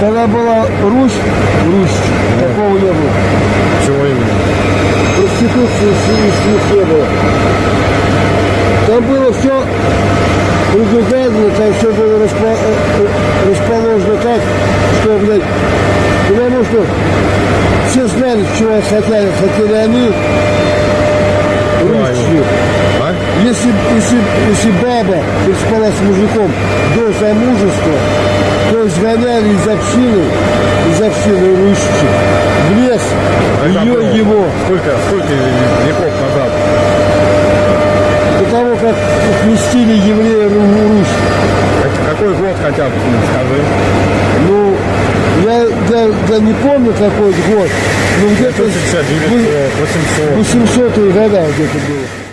Когда была Русь, Русь, такого не было. Чего именно? Проституции с- не было. Там было все предугадано, там все было распо- э, э, расположено так, что, блядь, потому что все знали, чего хотели, хотели они, русские. А? Если, если, если баба переспала с мужиком до замужества, то изгоняли из общины, из общины русских в лес, А ее, его. Сколько, сколько веков назад? До того, как крестили евреи Ру- Русь. Как- Какой год хотя бы, скажи? Ну, я, я, я не помню какой год, но где-то 1900, 800. 800 года где-то было.